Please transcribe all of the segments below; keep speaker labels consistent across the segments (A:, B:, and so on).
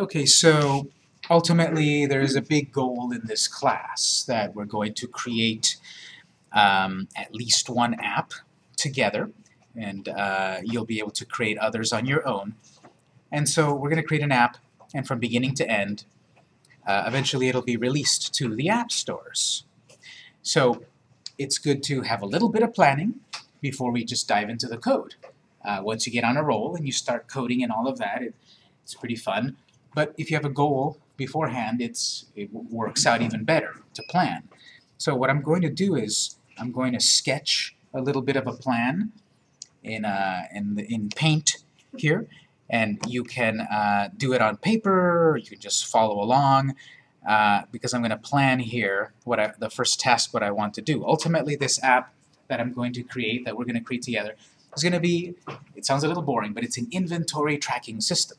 A: Okay, so ultimately there's a big goal in this class that we're going to create um, at least one app together and uh, you'll be able to create others on your own. And so we're going to create an app and from beginning to end uh, eventually it'll be released to the app stores. So it's good to have a little bit of planning before we just dive into the code. Uh, once you get on a roll and you start coding and all of that, it, it's pretty fun. But if you have a goal beforehand, it's, it works out even better to plan. So what I'm going to do is I'm going to sketch a little bit of a plan in, uh, in, the, in Paint here, and you can uh, do it on paper, you can just follow along, uh, because I'm going to plan here what I, the first task what I want to do. Ultimately, this app that I'm going to create, that we're going to create together, is going to be, it sounds a little boring, but it's an inventory tracking system.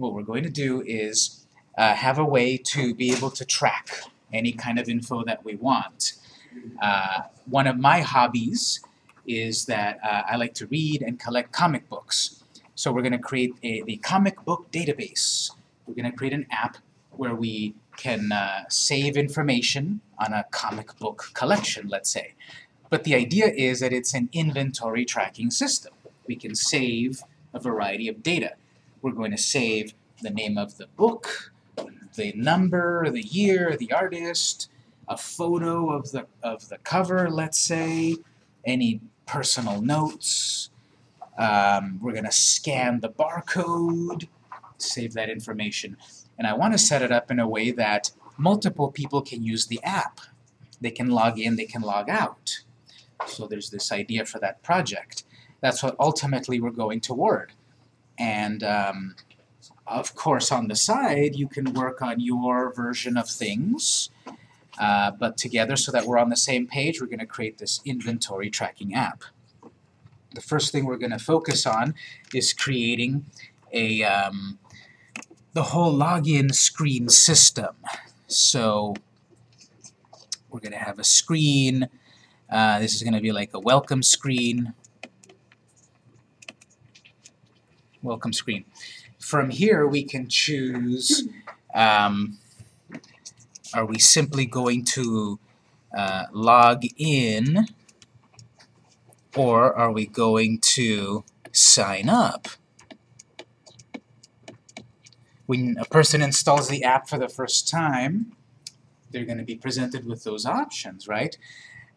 A: What we're going to do is uh, have a way to be able to track any kind of info that we want. Uh, one of my hobbies is that uh, I like to read and collect comic books. So we're going to create a, the comic book database. We're going to create an app where we can uh, save information on a comic book collection, let's say. But the idea is that it's an inventory tracking system. We can save a variety of data. We're going to save the name of the book, the number, the year, the artist, a photo of the, of the cover, let's say, any personal notes. Um, we're going to scan the barcode, save that information. And I want to set it up in a way that multiple people can use the app. They can log in, they can log out. So there's this idea for that project. That's what ultimately we're going toward. And um, of course, on the side, you can work on your version of things, uh, but together so that we're on the same page, we're going to create this inventory tracking app. The first thing we're going to focus on is creating a um, the whole login screen system. So we're going to have a screen. Uh, this is going to be like a welcome screen. Welcome screen. From here we can choose um, are we simply going to uh, log in or are we going to sign up? When a person installs the app for the first time, they're going to be presented with those options, right?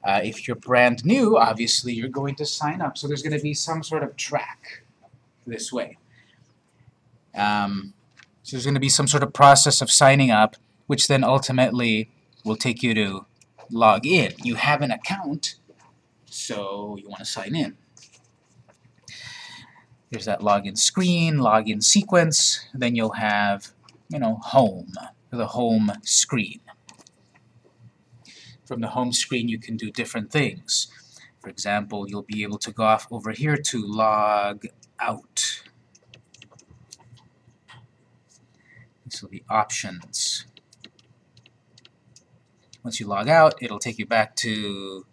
A: Uh, if you're brand new, obviously you're going to sign up, so there's going to be some sort of track this way. Um, so there's going to be some sort of process of signing up, which then ultimately will take you to log in. You have an account, so you want to sign in. There's that login screen, login sequence, then you'll have, you know, home, the home screen. From the home screen you can do different things. For example, you'll be able to go off over here to log out. So the options. Once you log out, it'll take you back to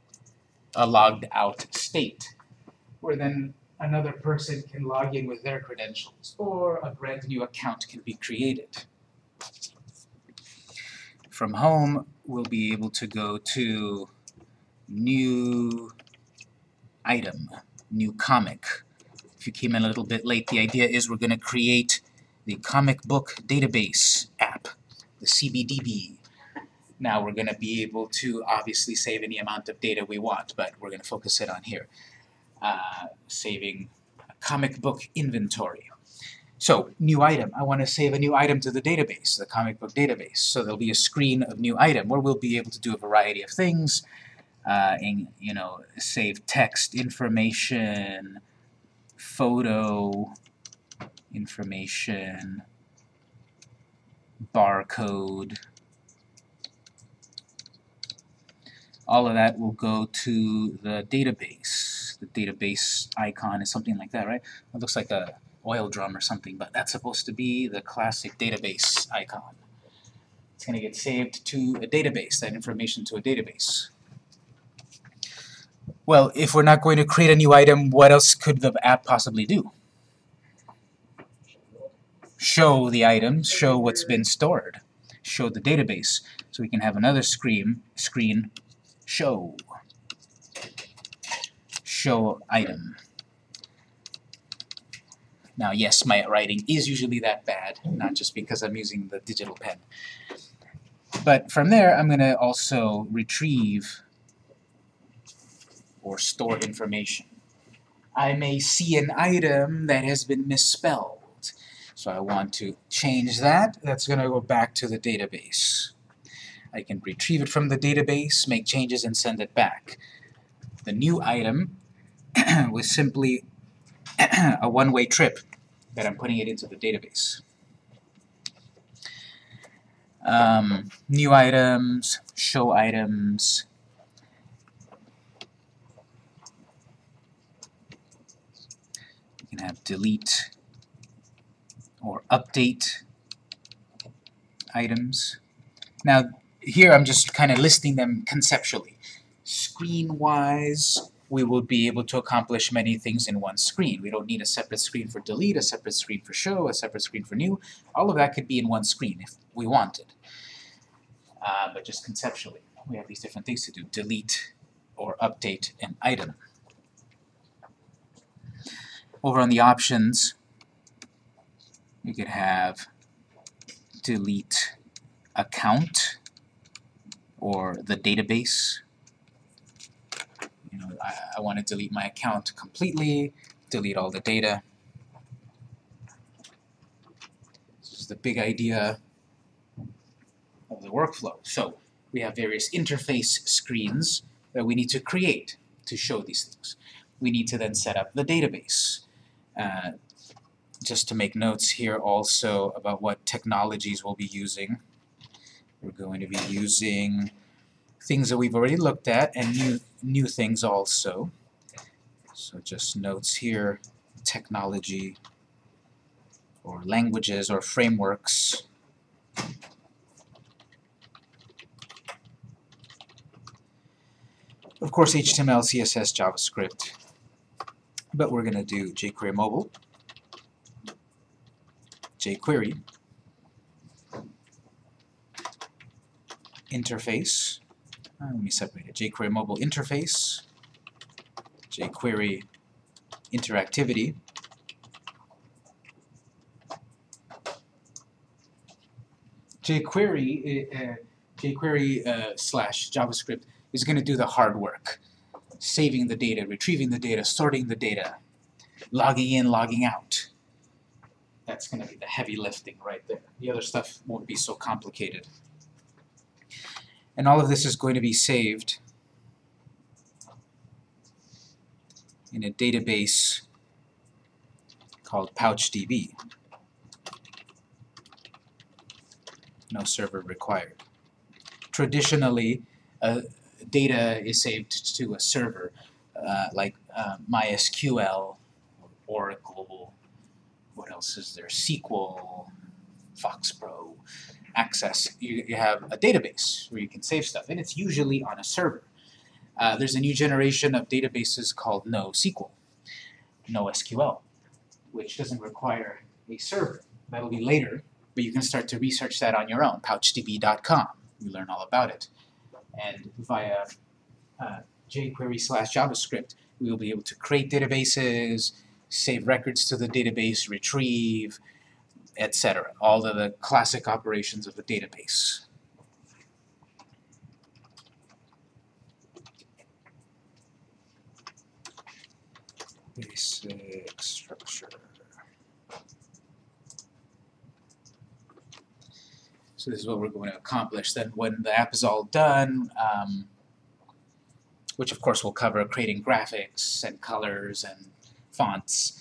A: a logged out state, where then another person can log in with their credentials, or a brand new account can be created. From home, we'll be able to go to new item, new comic. If you came in a little bit late, the idea is we're going to create the comic book database app, the CBDB. Now we're going to be able to obviously save any amount of data we want, but we're going to focus it on here. Uh, saving comic book inventory. So, new item. I want to save a new item to the database, the comic book database. So there'll be a screen of new item where we'll be able to do a variety of things, uh, and, you know, save text, information, photo, information, barcode. All of that will go to the database. The database icon is something like that, right? It looks like a oil drum or something, but that's supposed to be the classic database icon. It's going to get saved to a database, that information to a database. Well, if we're not going to create a new item, what else could the app possibly do? show the items, show what's been stored, show the database. So we can have another screen, screen show, show item. Now yes, my writing is usually that bad, not just because I'm using the digital pen. But from there, I'm going to also retrieve or store information. I may see an item that has been misspelled. So I want to change that. That's going to go back to the database. I can retrieve it from the database, make changes, and send it back. The new item was simply a one-way trip that I'm putting it into the database. Um, new items, show items, can have delete or update items. Now, here I'm just kind of listing them conceptually. Screen-wise, we will be able to accomplish many things in one screen. We don't need a separate screen for delete, a separate screen for show, a separate screen for new. All of that could be in one screen if we wanted. Uh, but just conceptually, we have these different things to do. Delete or update an item. Over on the options, you could have delete account or the database. You know, I, I want to delete my account completely, delete all the data. This is the big idea of the workflow. So we have various interface screens that we need to create to show these things. We need to then set up the database. Uh, just to make notes here also about what technologies we'll be using. We're going to be using things that we've already looked at and new, new things also. So just notes here, technology or languages or frameworks. Of course HTML, CSS, JavaScript, but we're going to do jQuery Mobile, jQuery, interface, uh, let me separate it, jQuery mobile interface, jQuery interactivity, jQuery, uh, jQuery uh, slash JavaScript is going to do the hard work, saving the data, retrieving the data, sorting the data, logging in, logging out. That's going to be the heavy lifting right there. The other stuff won't be so complicated. And all of this is going to be saved in a database called PouchDB. No server required. Traditionally, uh, data is saved to a server, uh, like uh, MySQL, Oracle, what else is there, SQL, FoxPro, Access. You, you have a database where you can save stuff, and it's usually on a server. Uh, there's a new generation of databases called NoSQL, NoSQL, which doesn't require a server. That'll be later, but you can start to research that on your own, pouchdb.com. You learn all about it. And via uh, jQuery slash JavaScript, we will be able to create databases, save records to the database, retrieve, etc. All of the classic operations of a database. Basic structure. So this is what we're going to accomplish. Then when the app is all done, um, which of course will cover creating graphics and colors and fonts,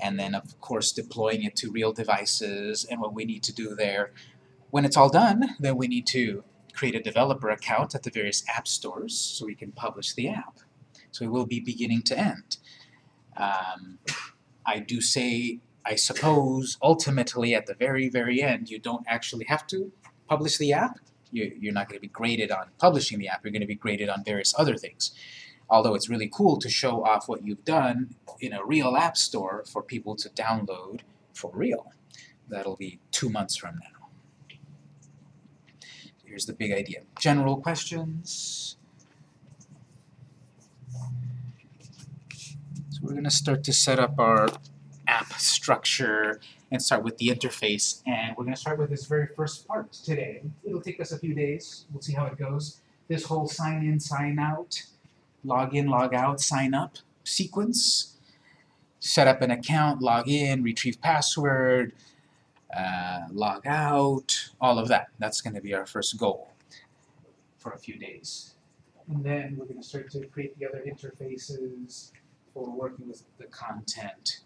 A: and then of course deploying it to real devices and what we need to do there. When it's all done, then we need to create a developer account at the various app stores so we can publish the app. So it will be beginning to end. Um, I do say I suppose ultimately at the very, very end, you don't actually have to publish the app. You, are not going to be graded on publishing the app. You're going to be graded on various other things. Although it's really cool to show off what you've done in a real app store for people to download for real. That'll be two months from now. Here's the big idea. General questions? So we're going to start to set up our app structure and start with the interface. And we're going to start with this very first part today. It'll take us a few days. We'll see how it goes. This whole sign in, sign out, log in, log out, sign up sequence. Set up an account, log in, retrieve password, uh, log out, all of that. That's going to be our first goal for a few days. And then we're going to start to create the other interfaces for working with the content.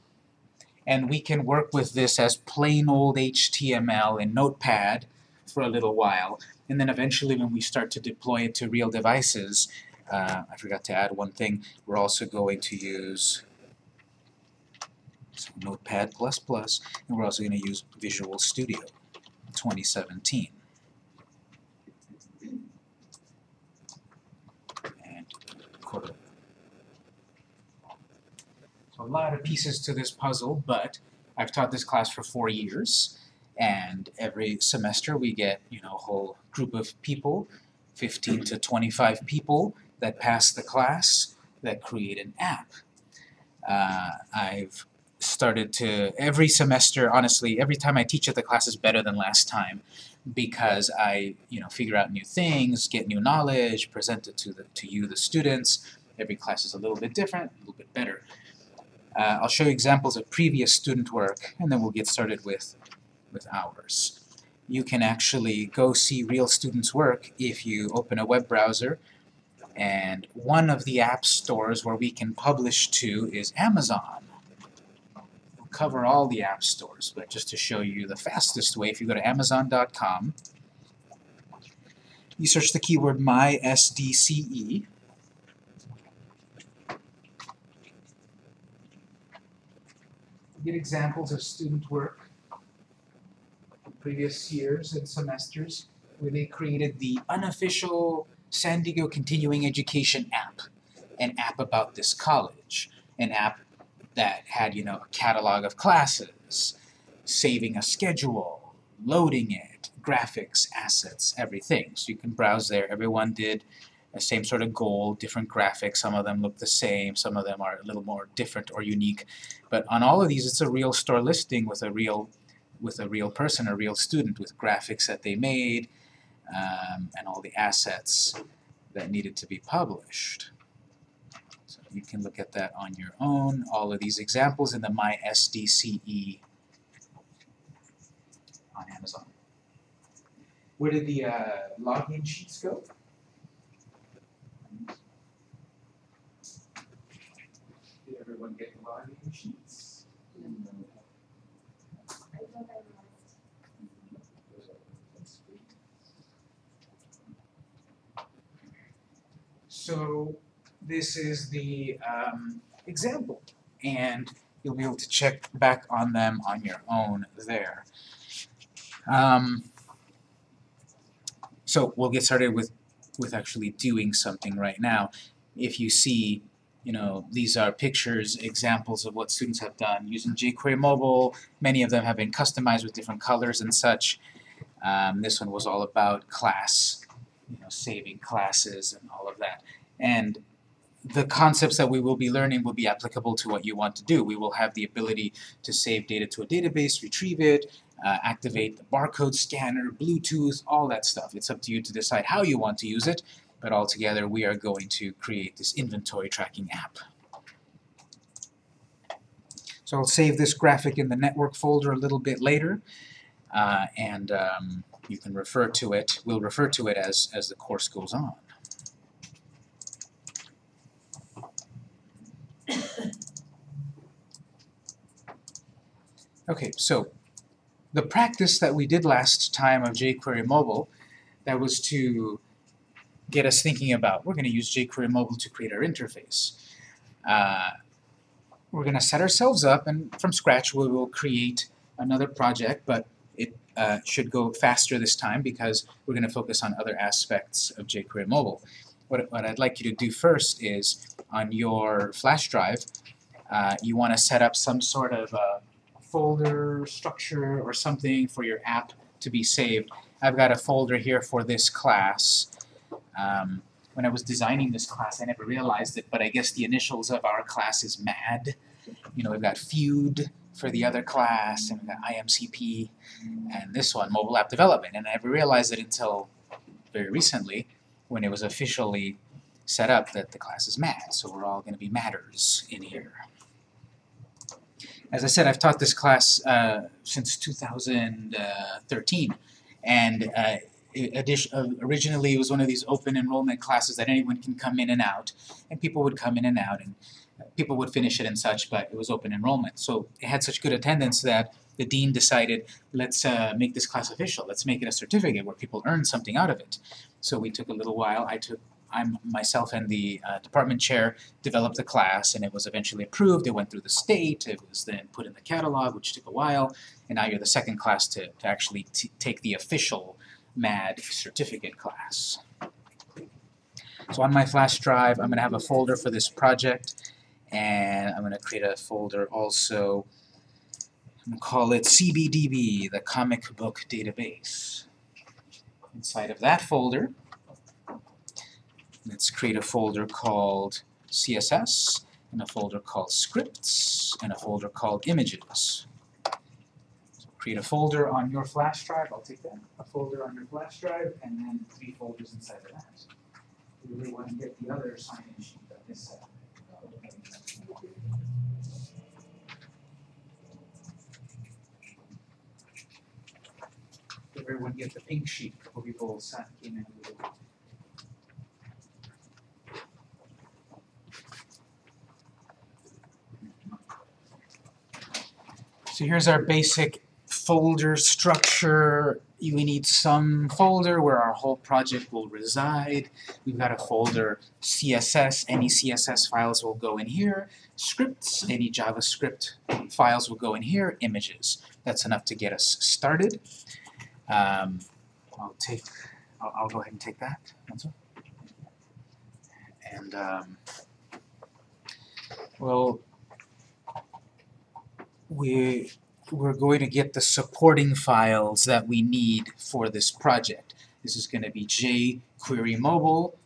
A: And we can work with this as plain old HTML in Notepad for a little while. And then eventually when we start to deploy it to real devices, uh, I forgot to add one thing, we're also going to use Notepad++, and we're also going to use Visual Studio 2017. And Cordova. So a lot of pieces to this puzzle, but I've taught this class for four years, and every semester we get, you know, a whole group of people, 15 to 25 people that pass the class that create an app. Uh, I've started to, every semester, honestly, every time I teach it, the class is better than last time because I, you know, figure out new things, get new knowledge, present it to, the, to you, the students. Every class is a little bit different, a little bit better. Uh, I'll show you examples of previous student work, and then we'll get started with, with ours. You can actually go see real students' work if you open a web browser, and one of the app stores where we can publish to is Amazon We'll cover all the app stores, but just to show you the fastest way, if you go to Amazon.com, you search the keyword MySDCE, get examples of student work previous years and semesters where they created the unofficial San Diego Continuing Education app, an app about this college, an app that had, you know, a catalog of classes, saving a schedule, loading it, graphics, assets, everything. So you can browse there. Everyone did the same sort of goal, different graphics. Some of them look the same, some of them are a little more different or unique. But on all of these, it's a real store listing with a real with a real person, a real student, with graphics that they made, um, and all the assets that needed to be published. So you can look at that on your own. All of these examples in the MySDCE on Amazon. Where did the uh, login sheets go? Did everyone get So this is the um, example, and you'll be able to check back on them on your own there. Um, so we'll get started with, with actually doing something right now. If you see, you know, these are pictures, examples of what students have done using jQuery Mobile. Many of them have been customized with different colors and such. Um, this one was all about class, you know, saving classes and all of that. And the concepts that we will be learning will be applicable to what you want to do. We will have the ability to save data to a database, retrieve it, uh, activate the barcode scanner, Bluetooth, all that stuff. It's up to you to decide how you want to use it, but altogether we are going to create this inventory tracking app. So I'll save this graphic in the network folder a little bit later, uh, and um, you can refer to it, we'll refer to it as, as the course goes on. Okay, so the practice that we did last time of jQuery Mobile, that was to get us thinking about, we're going to use jQuery Mobile to create our interface. Uh, we're going to set ourselves up, and from scratch we will create another project, but it uh, should go faster this time because we're going to focus on other aspects of jQuery Mobile. What, what I'd like you to do first is, on your flash drive, uh, you want to set up some sort of uh, folder structure or something for your app to be saved. I've got a folder here for this class. Um, when I was designing this class, I never realized it, but I guess the initials of our class is MAD. You know, we've got feud for the other class, and we've got IMCP, and this one, mobile app development. And I never realized it until very recently, when it was officially set up that the class is MAD. So we're all going to be matters in here. As I said, I've taught this class uh, since 2013, and uh, uh, originally it was one of these open enrollment classes that anyone can come in and out, and people would come in and out, and people would finish it and such, but it was open enrollment. So it had such good attendance that the dean decided, let's uh, make this class official, let's make it a certificate where people earn something out of it. So we took a little while, I took I'm myself and the uh, department chair developed the class and it was eventually approved, it went through the state, it was then put in the catalog which took a while, and now you're the second class to, to actually take the official MAD certificate class. So on my flash drive I'm going to have a folder for this project and I'm going to create a folder also, to call it CBDB, the comic book database. Inside of that folder Let's create a folder called CSS, and a folder called scripts, and a folder called images. Create a folder on your flash drive, I'll take that, a folder on your flash drive, and then three folders inside of that. We really want to get the other sign-in sheet that this set. Everyone get the pink sheet, couple people came in it. So here's our basic folder structure. We need some folder where our whole project will reside. We've got a folder CSS, any CSS files will go in here. Scripts, any JavaScript files will go in here. Images, that's enough to get us started. Um, I'll take, I'll, I'll, go ahead and take that. And um, well, we, we're going to get the supporting files that we need for this project. This is going to be jQuery mobile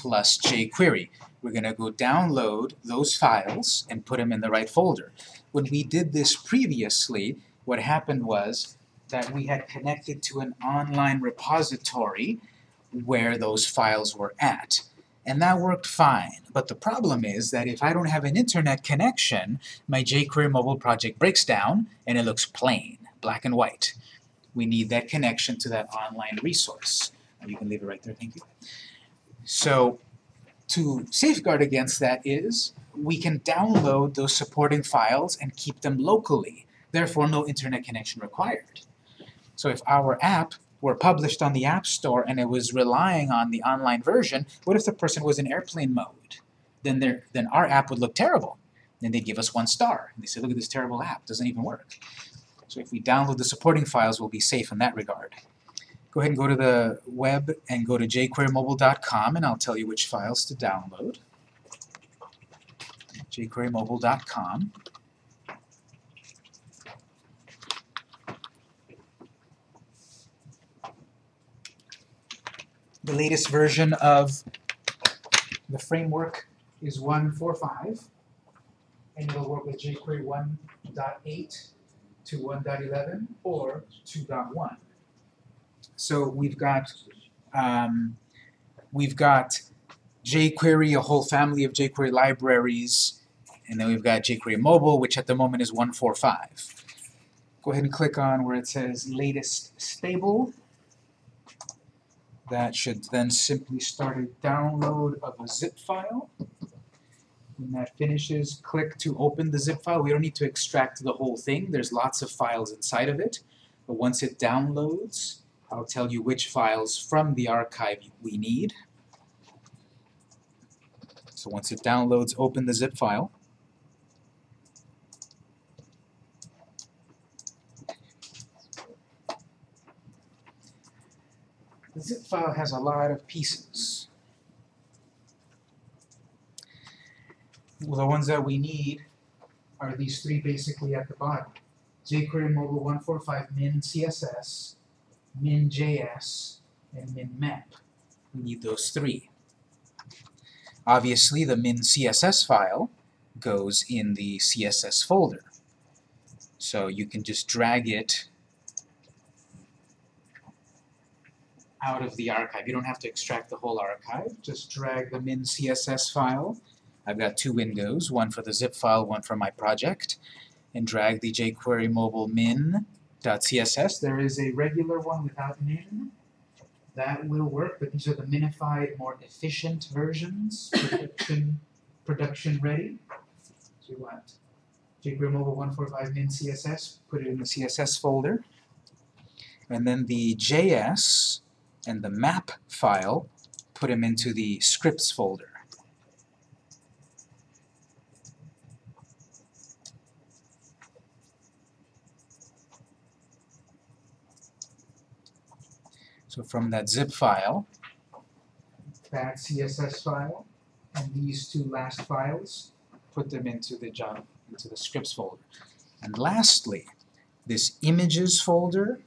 A: plus jQuery. We're going to go download those files and put them in the right folder. When we did this previously, what happened was that we had connected to an online repository where those files were at and that worked fine. But the problem is that if I don't have an internet connection, my jQuery mobile project breaks down and it looks plain, black and white. We need that connection to that online resource. You can leave it right there, thank you. So to safeguard against that is we can download those supporting files and keep them locally, therefore no internet connection required. So if our app were published on the App Store and it was relying on the online version, what if the person was in airplane mode? Then, their, then our app would look terrible. Then they'd give us one star. And they say, look at this terrible app, doesn't even work. So if we download the supporting files, we'll be safe in that regard. Go ahead and go to the web and go to jQueryMobile.com and I'll tell you which files to download. jQueryMobile.com The latest version of the framework is 1.45, and it'll work with jQuery 1.8 to 1.11 or 2.1. So we've got um, we've got jQuery, a whole family of jQuery libraries, and then we've got jQuery Mobile, which at the moment is 1.45. Go ahead and click on where it says latest stable that should then simply start a download of a zip file. When that finishes, click to open the zip file. We don't need to extract the whole thing. There's lots of files inside of it. But once it downloads, I'll tell you which files from the archive we need. So once it downloads, open the zip file. The zip file has a lot of pieces. Well, the ones that we need are these three basically at the bottom. jQuery Mobile 145 min CSS, min JS, and min map. We need those three. Obviously, the min CSS file goes in the CSS folder. So you can just drag it out of the archive. You don't have to extract the whole archive. Just drag the min CSS file. I've got two windows, one for the zip file, one for my project, and drag the jQuery mobile min.css. There is a regular one without min. That will work, but these are the minified, more efficient versions, production, production ready. So you want jQuery mobile 145 min CSS, put it in the CSS folder. And then the JS and the map file, put them into the scripts folder. So from that zip file, that CSS file, and these two last files, put them into the job, into the scripts folder. And lastly, this images folder,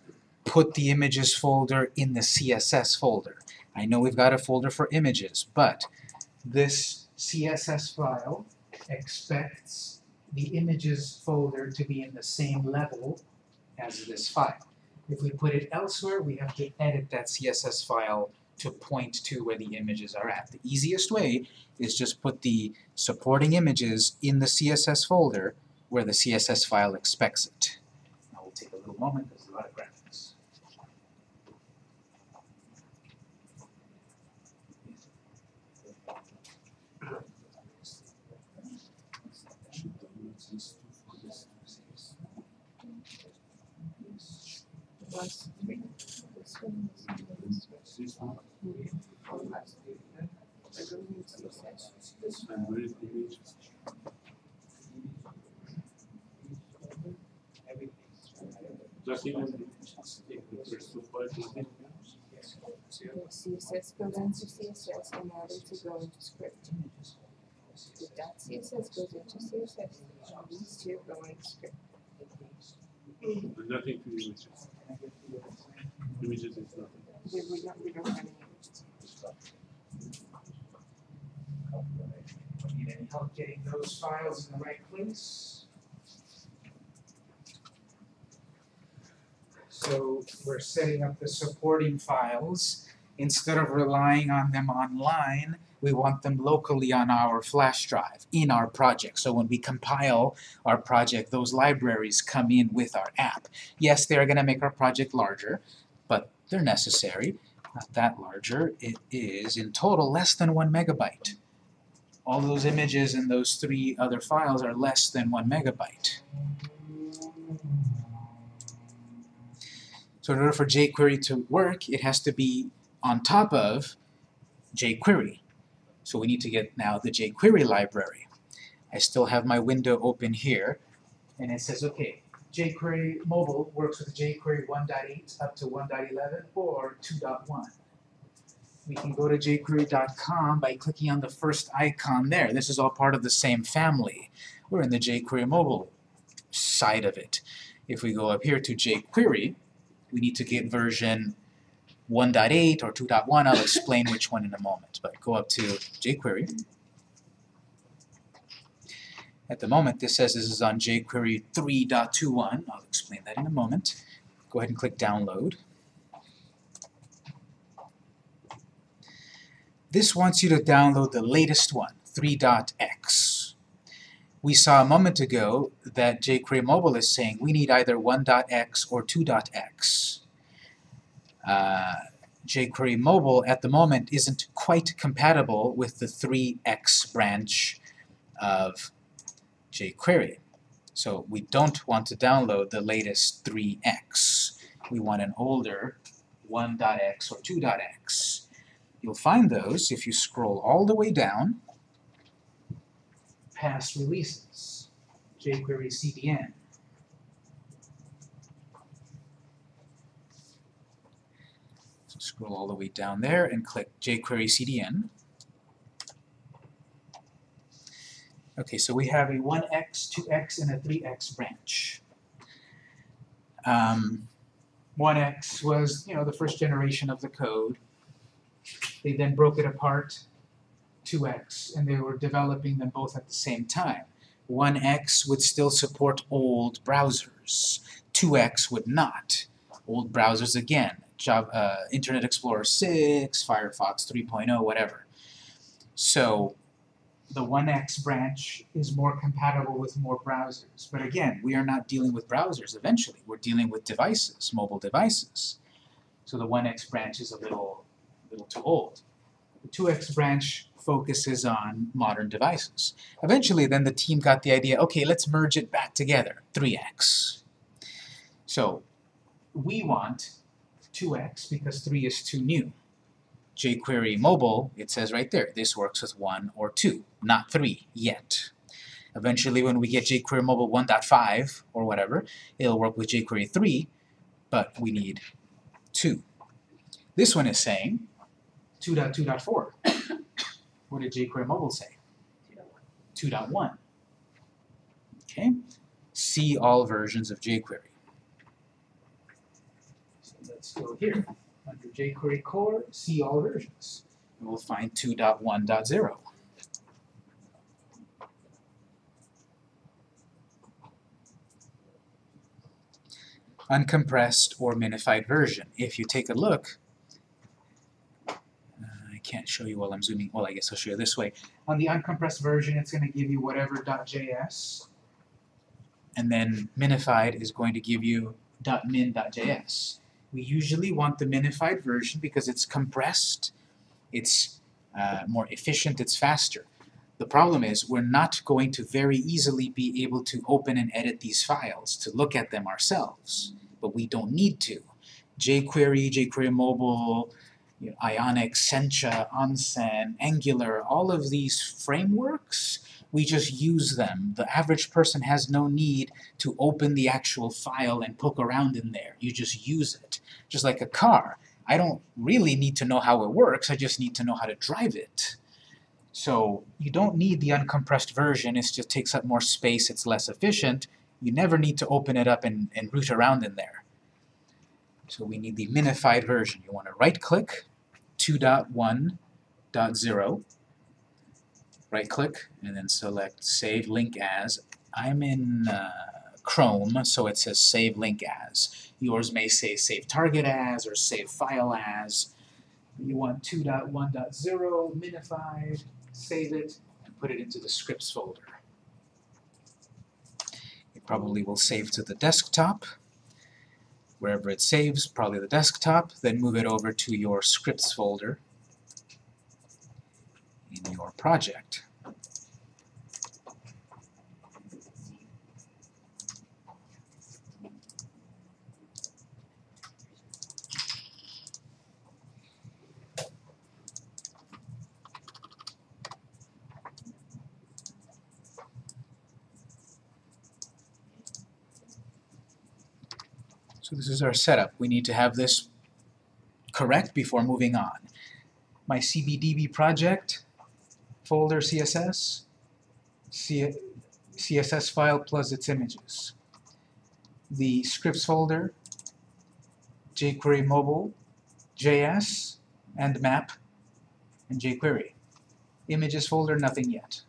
A: put the images folder in the CSS folder. I know we've got a folder for images, but this CSS file expects the images folder to be in the same level as this file. If we put it elsewhere, we have to edit that CSS file to point to where the images are at. The easiest way is just put the supporting images in the CSS folder where the CSS file expects it. Now we'll take a little moment, there's a lot of graphics.
B: was three. This one is this one. I don't need CSS.
C: And where is the image? Just even files is in
B: The CSS CSS and now to go into script. The dot CSS goes into CSS these two go into script.
C: Nothing to images. Images is nothing.
B: We, we don't, we don't have any.
A: Need any help getting those files in the right place? So we're setting up the supporting files. Instead of relying on them online, we want them locally on our flash drive, in our project. So when we compile our project, those libraries come in with our app. Yes, they're going to make our project larger, they're necessary. Not that larger. It is, in total, less than one megabyte all those images and those three other files are less than one megabyte. So in order for jQuery to work, it has to be on top of jQuery. So we need to get now the jQuery library. I still have my window open here, and it says, okay, jQuery mobile works with jQuery 1.8 up to 1.11 or 2.1 we can go to jQuery.com by clicking on the first icon there. This is all part of the same family. We're in the jQuery mobile side of it. If we go up here to jQuery, we need to get version 1.8 or 2.1. I'll explain which one in a moment. But go up to jQuery. At the moment, this says this is on jQuery 3.21. I'll explain that in a moment. Go ahead and click Download. This wants you to download the latest one, 3.x. We saw a moment ago that jQuery Mobile is saying we need either 1.x or 2.x. Uh, jQuery Mobile at the moment isn't quite compatible with the 3x branch of jQuery. So we don't want to download the latest 3x. We want an older 1.x or 2.x. You'll find those if you scroll all the way down past releases, jQuery CDN. So scroll all the way down there and click jQuery CDN. Okay, so we have a 1x, 2x, and a 3x branch. Um, 1x was, you know, the first generation of the code. They then broke it apart, 2x, and they were developing them both at the same time. 1x would still support old browsers, 2x would not. Old browsers again, Java, uh, Internet Explorer 6, Firefox 3.0, whatever. So the 1x branch is more compatible with more browsers. But again, we are not dealing with browsers eventually. We're dealing with devices, mobile devices. So the 1x branch is a little, little too old. The 2x branch focuses on modern devices. Eventually, then the team got the idea, okay, let's merge it back together, 3x. So we want 2x because 3 is too new jQuery mobile, it says right there, this works with 1 or 2, not 3 yet. Eventually when we get jQuery mobile 1.5 or whatever, it'll work with jQuery 3, but we need 2. This one is saying 2.2.4. what did jQuery mobile say? 2.1. Okay, see all versions of jQuery. So let's go here under jQuery core, see all versions. And we'll find 2.1.0. Uncompressed or minified version. If you take a look, uh, I can't show you while I'm zooming, well I guess I'll show you this way. On the uncompressed version it's going to give you whatever .js, and then minified is going to give you .min.js. We usually want the minified version because it's compressed, it's uh, more efficient, it's faster. The problem is we're not going to very easily be able to open and edit these files, to look at them ourselves, but we don't need to. jQuery, jQuery Mobile, you know, Ionic, Sencha, Onsen, Angular, all of these frameworks, we just use them. The average person has no need to open the actual file and poke around in there. You just use it. Just like a car. I don't really need to know how it works, I just need to know how to drive it. So you don't need the uncompressed version, it just takes up more space, it's less efficient. You never need to open it up and, and root around in there. So we need the minified version. You want to right-click 2.1.0, right-click, and then select Save Link As. I'm in uh, Chrome, so it says Save Link As. Yours may say Save Target As or Save File As. You want 2.1.0 minified, save it, and put it into the scripts folder. It probably will save to the desktop. Wherever it saves, probably the desktop, then move it over to your scripts folder in your project. So this is our setup. We need to have this correct before moving on. My CBDB project, folder CSS, C CSS file plus its images. The scripts folder, jQuery mobile, JS, and map, and jQuery. Images folder, nothing yet.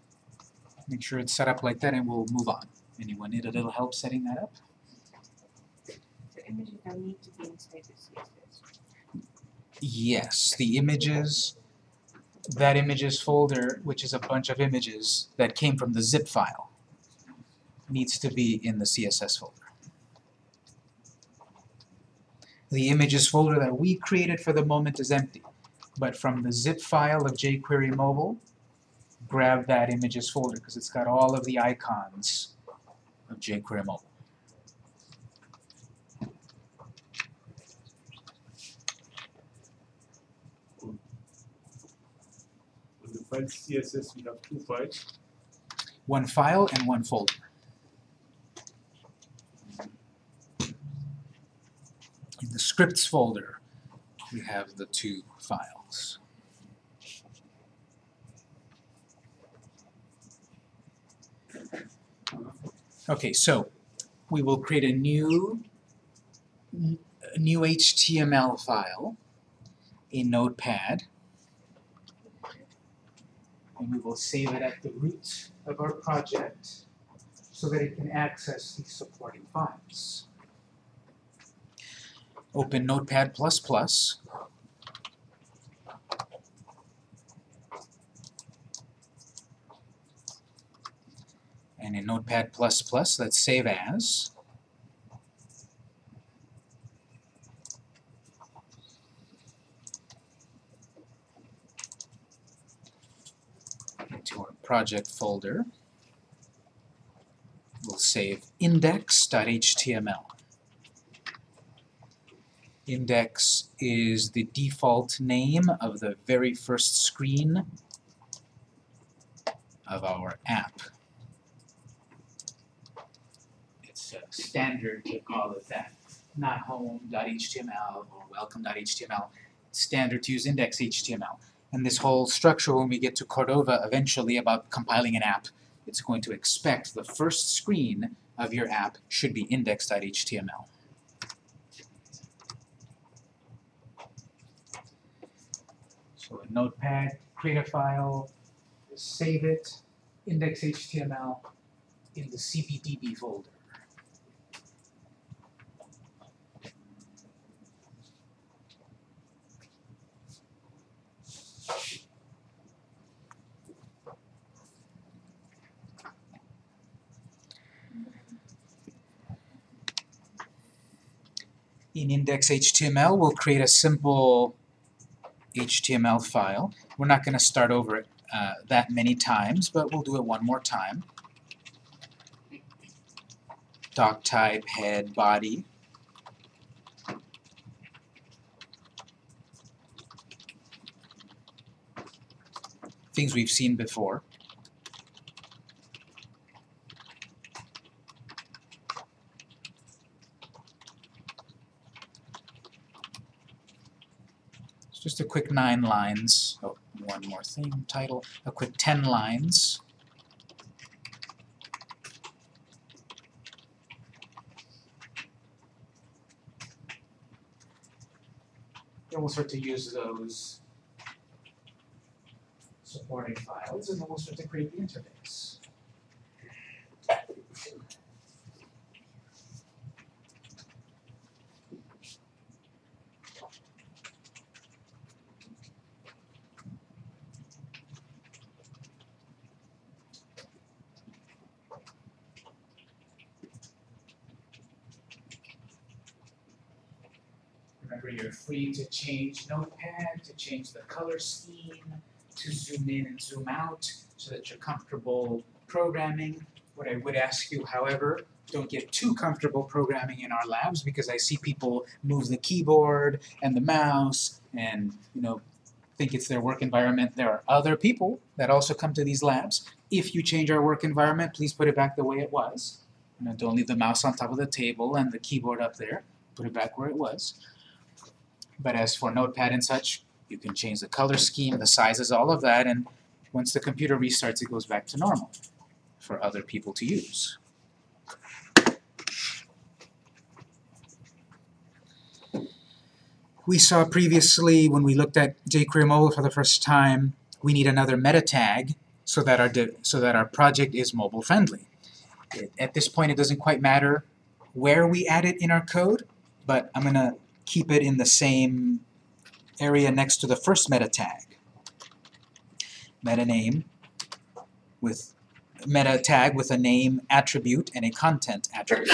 A: Make sure it's set up like that and we'll move on. Anyone need a little help setting that up?
B: The images need to be inside the CSS.
A: Yes, the images, that images folder, which is a bunch of images that came from the zip file, needs to be in the CSS folder. The images folder that we created for the moment is empty, but from the zip file of jQuery mobile, grab that images folder because it's got all of the icons of jQuery mobile.
C: On the file CSS, we have two files.
A: One file and one folder. In the scripts folder, we have the two files. Okay, so we will create a new a new HTML file in Notepad. And we will save it at the root of our project so that it can access the supporting files. Open Notepad++. And in Notepad++, let's save as. Into our project folder. We'll save index.html. Index is the default name of the very first screen of our app. It's uh, standard to call it that, not home.html or welcome.html. Standard to use index.html. And this whole structure, when we get to Cordova eventually about compiling an app, it's going to expect the first screen of your app should be index.html. So in Notepad, create a file, save it, index.html in the cpdb folder. In index.html, we'll create a simple HTML file. We're not going to start over it uh, that many times, but we'll do it one more time. Doc type, head, body. Things we've seen before. Just a quick nine lines. Oh, one more thing, title. A quick ten lines. Then we'll start to use those supporting files, and then we'll start to create the interface. To change Notepad, to change the color scheme, to zoom in and zoom out so that you're comfortable programming. What I would ask you, however, don't get too comfortable programming in our labs because I see people move the keyboard and the mouse and, you know, think it's their work environment. There are other people that also come to these labs. If you change our work environment, please put it back the way it was. You know, don't leave the mouse on top of the table and the keyboard up there. Put it back where it was. But as for Notepad and such, you can change the color scheme, the sizes, all of that, and once the computer restarts, it goes back to normal for other people to use. We saw previously when we looked at jQuery Mobile for the first time, we need another meta tag so that our so that our project is mobile friendly. At this point, it doesn't quite matter where we add it in our code, but I'm gonna keep it in the same area next to the first meta tag. Meta name with meta tag with a name attribute and a content attribute.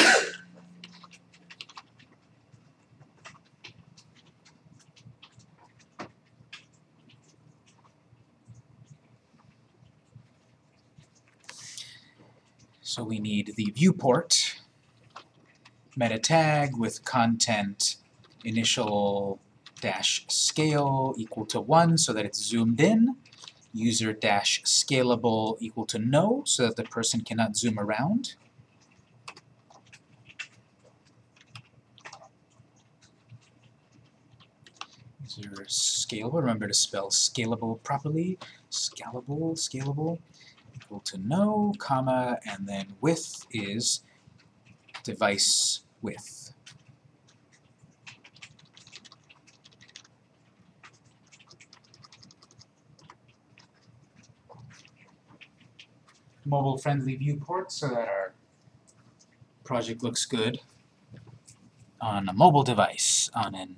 A: So we need the viewport meta tag with content initial dash scale equal to 1 so that it's zoomed in, user dash scalable equal to no so that the person cannot zoom around. User scalable, remember to spell scalable properly, scalable, scalable, equal to no, comma, and then width is device width. Mobile-friendly viewport so that our project looks good on a mobile device, on an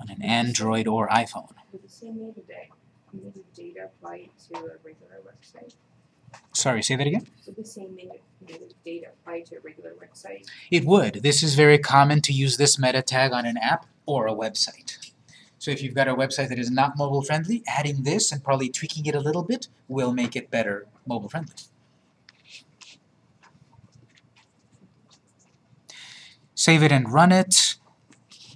A: on an Android or iPhone.
B: Would the same metadata, metadata apply to a regular website?
A: Sorry, say that again?
B: Would the same metadata apply to a regular website?
A: It would. This is very common to use this meta tag on an app or a website. So if you've got a website that is not mobile friendly, adding this and probably tweaking it a little bit will make it better mobile friendly. Save it and run it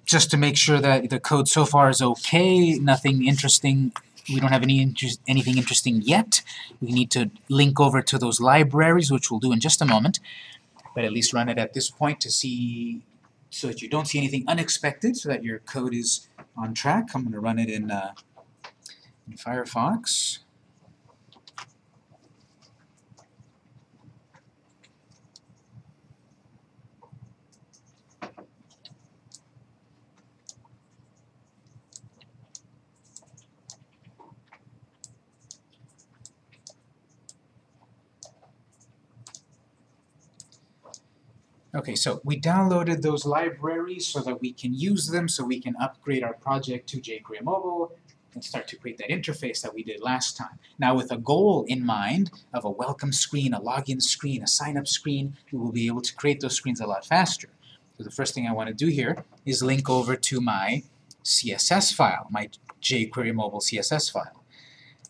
A: just to make sure that the code so far is okay, nothing interesting, we don't have any anything interesting yet. We need to link over to those libraries, which we'll do in just a moment, but at least run it at this point to see, so that you don't see anything unexpected, so that your code is on track. I'm going to run it in, uh, in Firefox. Okay, so we downloaded those libraries so that we can use them, so we can upgrade our project to jQuery Mobile and start to create that interface that we did last time. Now with a goal in mind of a welcome screen, a login screen, a sign-up screen, we will be able to create those screens a lot faster. So the first thing I want to do here is link over to my CSS file, my jQuery Mobile CSS file.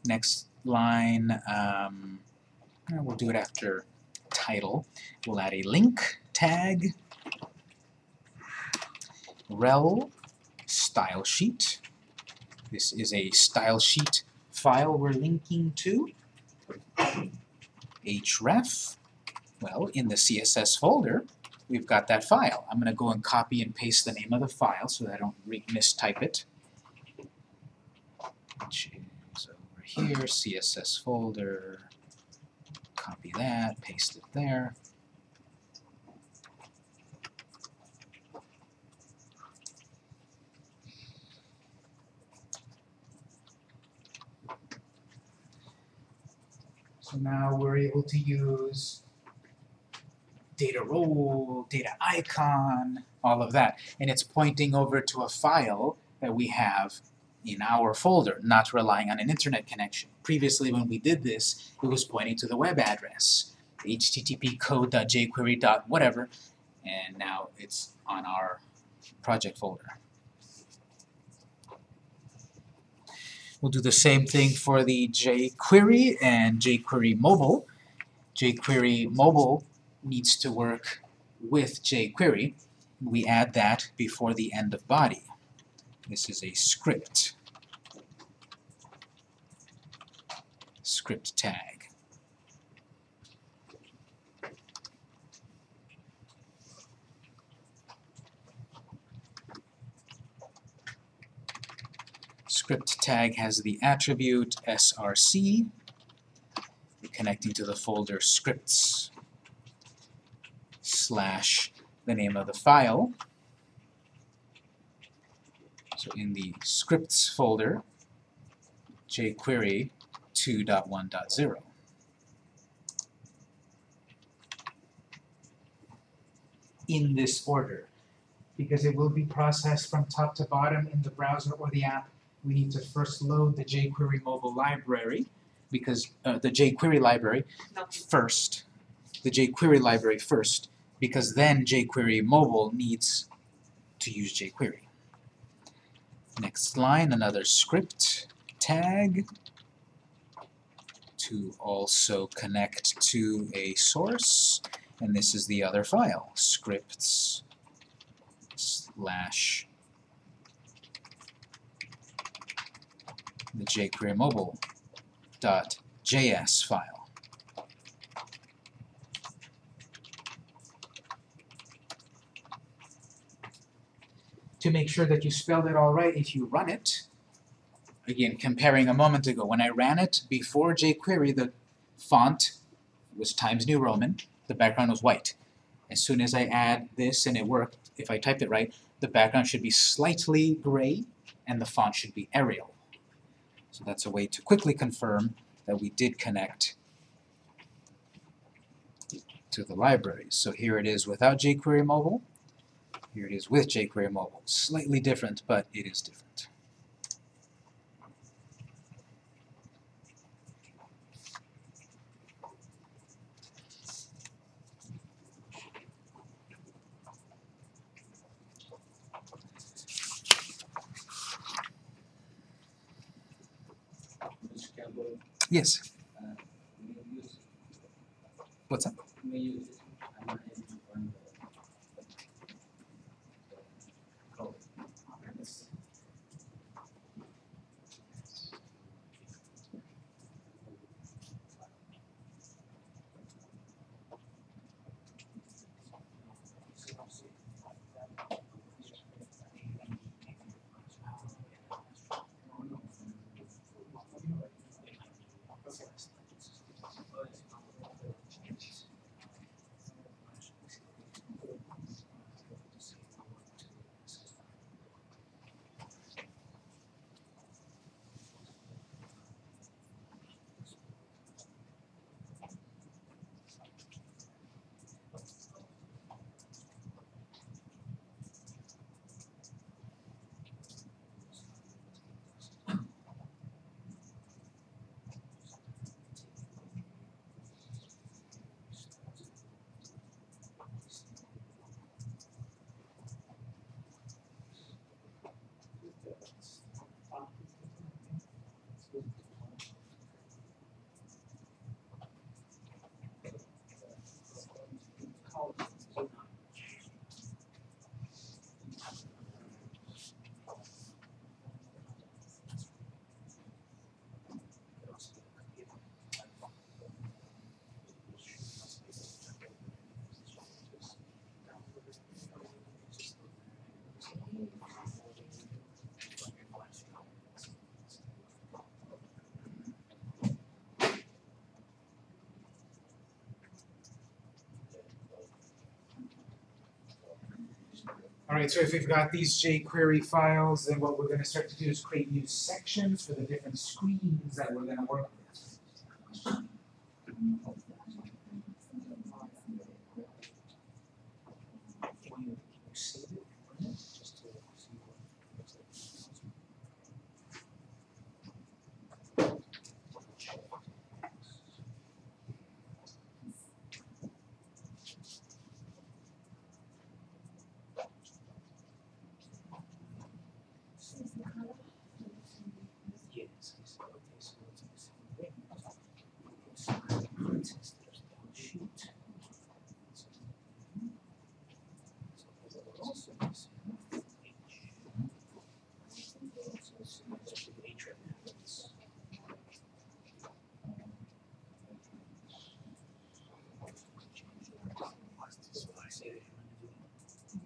A: Next line, um, we'll do it after title. We'll add a link tag, rel style sheet. This is a style sheet file we're linking to. href, well, in the CSS folder, we've got that file. I'm going to go and copy and paste the name of the file so that I don't mistype it. Which is over here, CSS folder, copy that, paste it there. So now we're able to use data role, data icon, all of that. And it's pointing over to a file that we have in our folder, not relying on an internet connection. Previously when we did this, it was pointing to the web address, http code.jquery.whatever, and now it's on our project folder. We'll do the same thing for the jQuery and jQuery Mobile. jQuery Mobile needs to work with jQuery. We add that before the end of body. This is a script. Script tag. Script tag has the attribute src, connecting to the folder scripts slash the name of the file. So in the scripts folder, jQuery 2.1.0. In this order, because it will be processed from top to bottom in the browser or the app, we need to first load the jQuery mobile library, because uh, the jQuery library first, the jQuery library first, because then jQuery mobile needs to use jQuery. Next line, another script tag to also connect to a source, and this is the other file, scripts slash the jQuery mobile JS file. To make sure that you spelled it all right, if you run it, again, comparing a moment ago, when I ran it before jQuery, the font was Times New Roman, the background was white. As soon as I add this and it worked, if I typed it right, the background should be slightly gray and the font should be Arial. So that's a way to quickly confirm that we did connect to the libraries. So here it is without jQuery Mobile. Here it is with jQuery Mobile. Slightly different, but it is different. Yes. Alright, so if we've got these jQuery files, then what we're gonna start to do is create new sections for the different screens that we're gonna work with. Can you save it, run it, just to see what Yes, yes, okay, so it's the same thing. So, since there's no sheet. So it will also be same H. So it's just the H right now, it's- So I say that you wanna do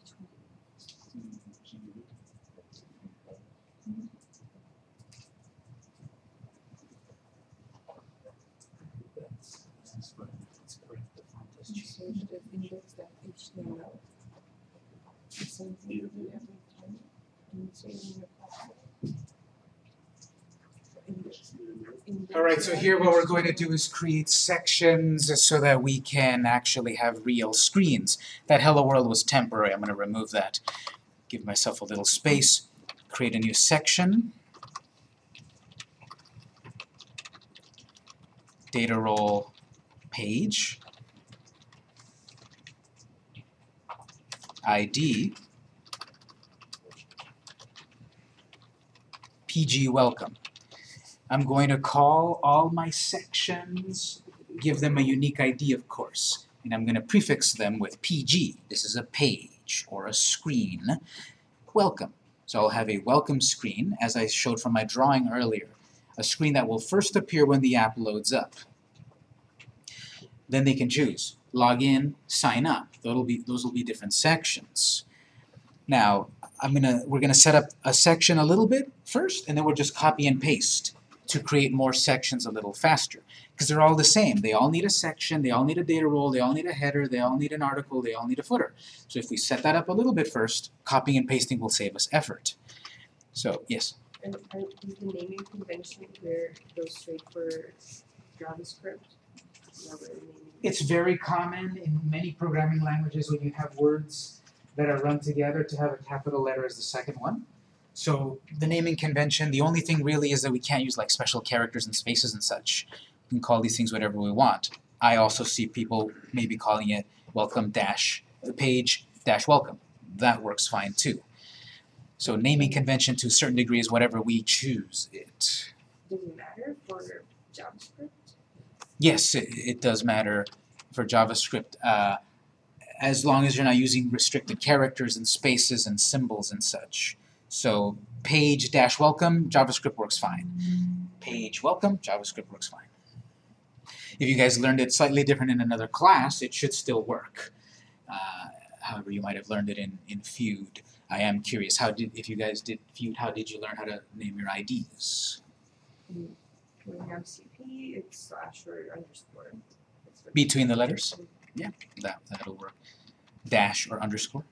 A: That's, that's right, that's correct, the font has
B: You
A: changed.
B: search the index dot html. The same thing you do every time. Index
A: Alright, so here what we're going to do is create sections so that we can actually have real screens. That hello world was temporary, I'm gonna remove that. Give myself a little space, create a new section. Data role page. ID. PG welcome. I'm going to call all my sections, give them a unique ID of course, and I'm going to prefix them with PG. This is a page or a screen. Welcome. So I'll have a welcome screen, as I showed from my drawing earlier. A screen that will first appear when the app loads up. Then they can choose, log in, sign up. That'll be, those will be different sections. Now, I'm gonna, we're gonna set up a section a little bit first, and then we'll just copy and paste to create more sections a little faster. Because they're all the same. They all need a section, they all need a data role, they all need a header, they all need an article, they all need a footer. So if we set that up a little bit first, copying and pasting will save us effort. So, yes,
B: And is the naming convention where it goes straight for JavaScript? Now we're naming
A: It's very common in many programming languages when you have words that are run together to have a capital letter as the second one. So the naming convention, the only thing really is that we can't use like special characters and spaces and such. We can call these things whatever we want. I also see people maybe calling it welcome dash page dash welcome. That works fine too. So naming convention to a certain degree is whatever we choose it.
B: Does it matter for JavaScript?
A: Yes, it, it does matter for JavaScript, uh, as long as you're not using restricted characters and spaces and symbols and such. So page dash welcome, JavaScript works fine. Page welcome, JavaScript works fine. If you guys learned it slightly different in another class, it should still work. Uh, however, you might have learned it in, in Feud. I am curious, how did, if you guys did Feud, how did you learn how to name your IDs?
B: When we have CP, it's slash or underscore.
A: Between the letters? Yeah, that, that'll work. Dash or underscore.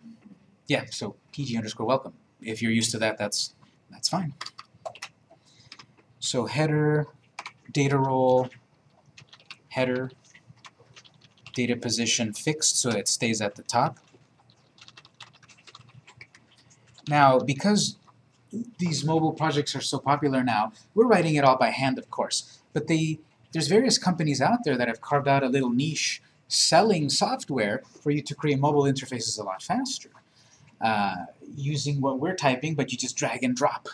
A: Yeah, so PG underscore welcome. If you're used to that, that's, that's fine. So header, data role, header, data position fixed so it stays at the top. Now, because these mobile projects are so popular now, we're writing it all by hand, of course, but they, there's various companies out there that have carved out a little niche selling software for you to create mobile interfaces a lot faster. Uh, using what we're typing, but you just drag and drop.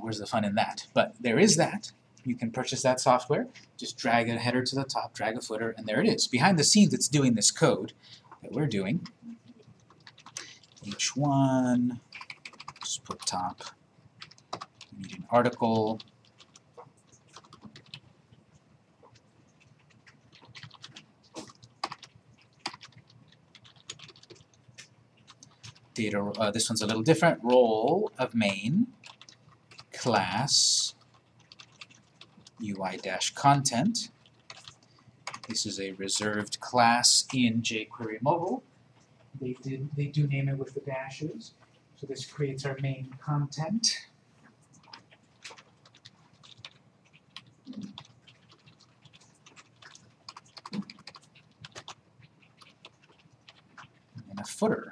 A: Where's the fun in that? But there is that. You can purchase that software, just drag a header to the top, drag a footer, and there it is. Behind the scenes, it's doing this code that we're doing. Each one, just put top. Need an article. Data, uh, this one's a little different. Role of main, class, UI-content. This is a reserved class in jQuery Mobile. They did they do name it with the dashes. So this creates our main content. And a footer.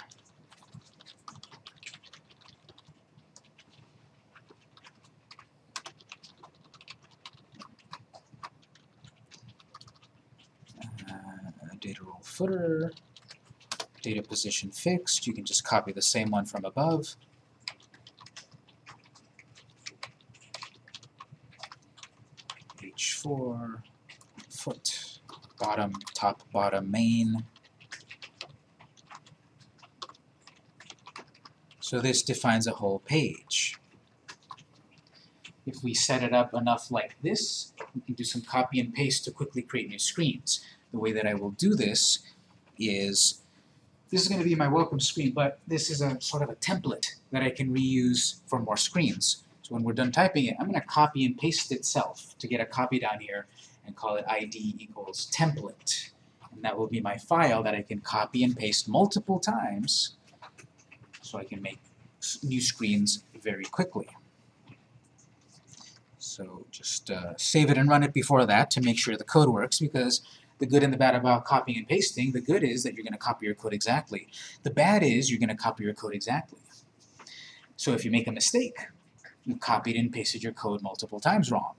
A: Uh, data role footer, data position fixed, you can just copy the same one from above. H4, foot, bottom, top, bottom, main. So this defines a whole page. If we set it up enough like this, we can do some copy and paste to quickly create new screens. The way that I will do this is, this is going to be my welcome screen, but this is a sort of a template that I can reuse for more screens. So when we're done typing it, I'm going to copy and paste itself to get a copy down here and call it id equals template. And that will be my file that I can copy and paste multiple times so I can make new screens very quickly. So just uh, save it and run it before that to make sure the code works because the good and the bad about copying and pasting, the good is that you're going to copy your code exactly. The bad is you're going to copy your code exactly. So if you make a mistake, you copied and pasted your code multiple times wrong.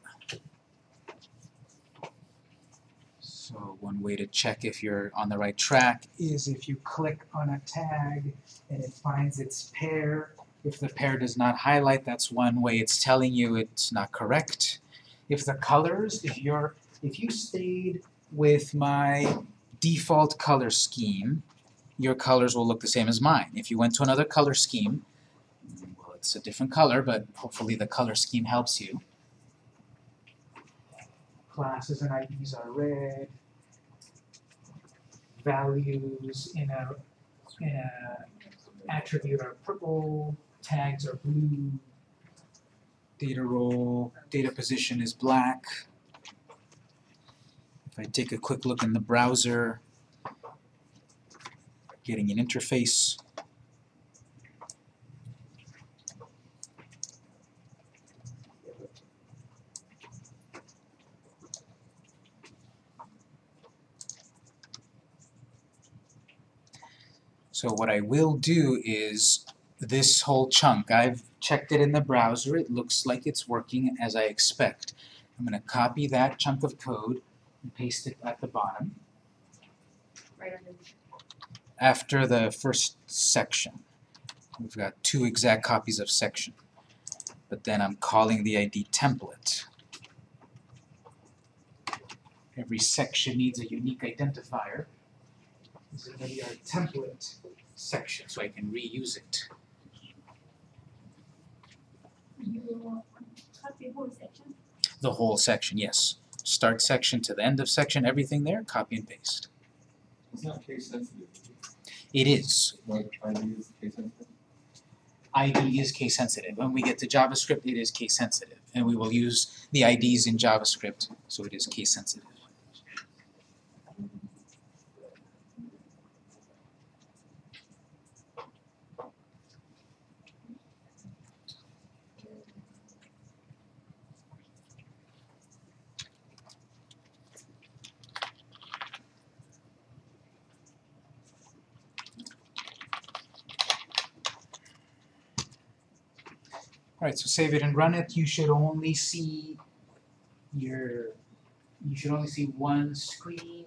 A: So one way to check if you're on the right track is if you click on a tag and it finds its pair. If the pair does not highlight, that's one way it's telling you it's not correct. If the colors, if you're if you stayed with my default color scheme, your colors will look the same as mine. If you went to another color scheme, well, it's a different color, but hopefully the color scheme helps you. Classes and IDs are red. Values in a in a attribute are purple. Tags are blue. Data role, data position is black. If I take a quick look in the browser, getting an interface. So what I will do is this whole chunk, I've checked it in the browser, it looks like it's working as I expect. I'm going to copy that chunk of code, and paste it at the bottom
B: Right
A: after the first section. We've got two exact copies of section. But then I'm calling the ID template. Every section needs a unique identifier. This is gonna be our template section, so I can reuse it.
D: You copy whole section?
A: The whole section, yes. Start section to the end of section, everything there, copy and paste.
E: It's not case sensitive,
A: It is.
E: ID is case sensitive.
A: ID is case sensitive. When we get to JavaScript, it is case sensitive. And we will use the IDs in JavaScript, so it is case sensitive. Alright, so save it and run it. You should only see your, you should only see one screen.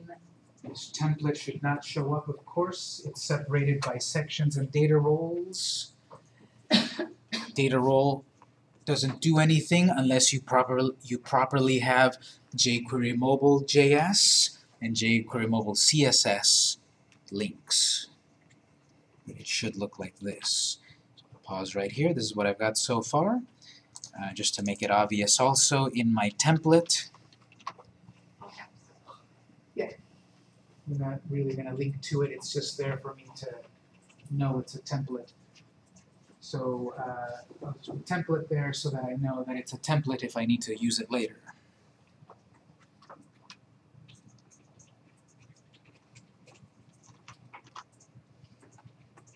A: This template should not show up, of course. It's separated by sections and data roles. Data role doesn't do anything unless you proper, you properly have jQuery Mobile JS and jQuery Mobile CSS links. It should look like this pause right here. This is what I've got so far. Uh, just to make it obvious also in my template. Yeah. I'm not really going to link to it. It's just there for me to know it's a template. So uh, I'll just put template there so that I know that it's a template if I need to use it later.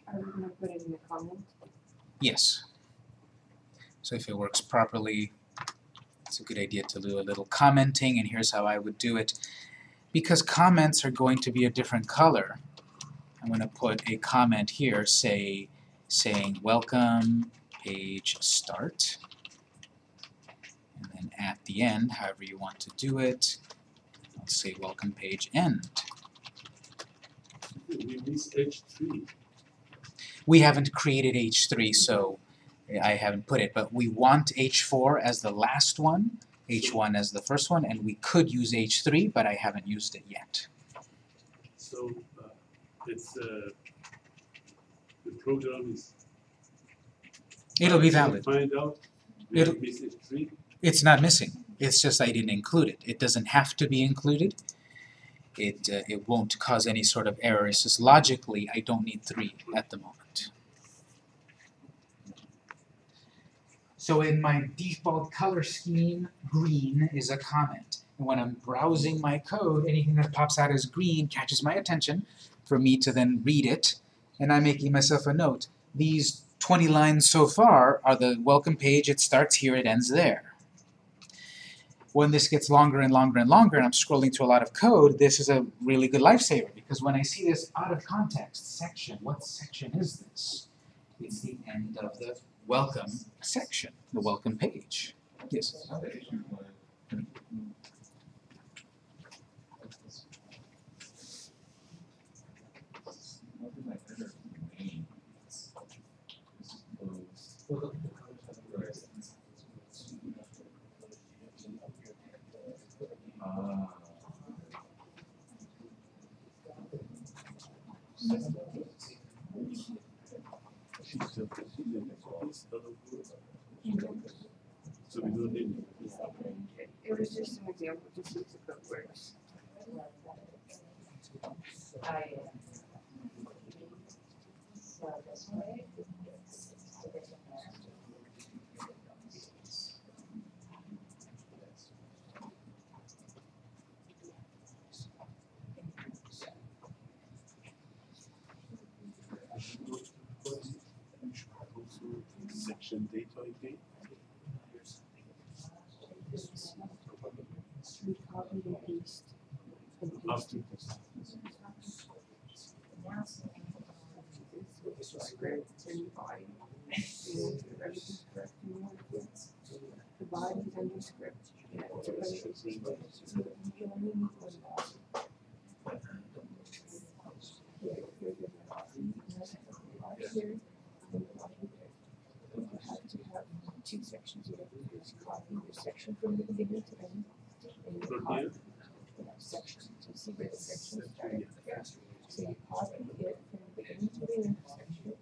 B: Are we gonna put it in the comment?
A: Yes. So if it works properly, it's a good idea to do a little commenting, and here's how I would do it. Because comments are going to be a different color, I'm going to put a comment here, say, saying welcome page start, and then at the end, however you want to do it, I'll say welcome page end.
C: We missed H three.
A: We haven't created H3, so I haven't put it, but we want H4 as the last one, H1 as the first one, and we could use H3, but I haven't used it yet.
C: So uh, it's uh, the program is.
A: It'll be valid.
C: Find out.
A: It'll-
C: H three.
A: It's not missing, it's just I didn't include it. It doesn't have to be included. It, uh, it won't cause any sort of error, it's just logically, I don't need three at the moment. So in my default color scheme, green is a comment. And when I'm browsing my code, anything that pops out as green catches my attention for me to then read it, and I'm making myself a note. These 20 lines so far are the welcome page, it starts here, it ends there when this gets longer and longer and longer and I'm scrolling through a lot of code, this is a really good lifesaver because when I see this out of context section, what section is this? It's the end of the welcome section, the welcome page. Yes.
E: How the issue like- Nothing like that or main. This is closed. Right. Ah.
C: She's still proceeding. It's not approved. So we don't need.
B: It was just an example, just use the code words.
C: Section
B: paste. Paste. Script and body. The body and the script. Yeah, here. You have to have two sections, you have to copy your section from the beginning to end. And the section, to the section. So you copy it from the beginning to the end section.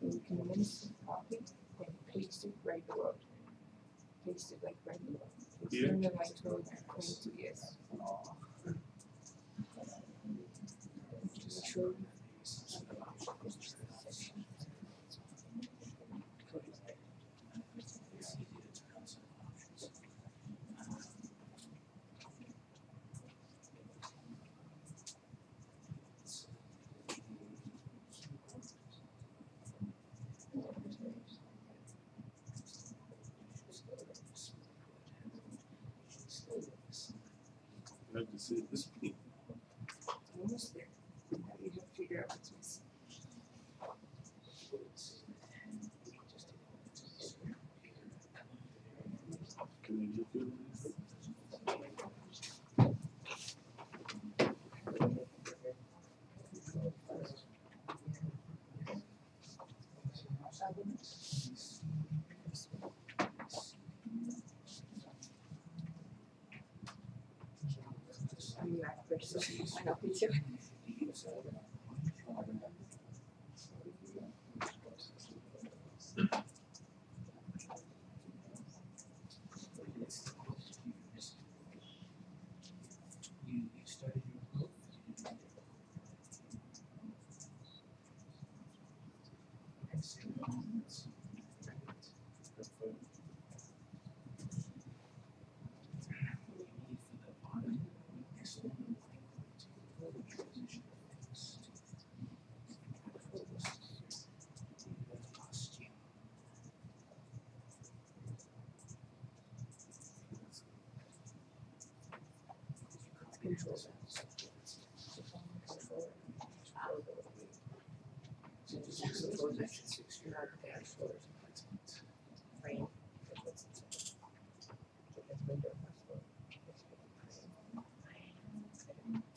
B: You can copy and paste it right below. Paste it like right below. In the twenty, twenty-two, yes. Just show you.
C: You have to say this me.
B: Almost there. Now you have to figure out what's missing.
C: Can you just do this?
B: I'm back there,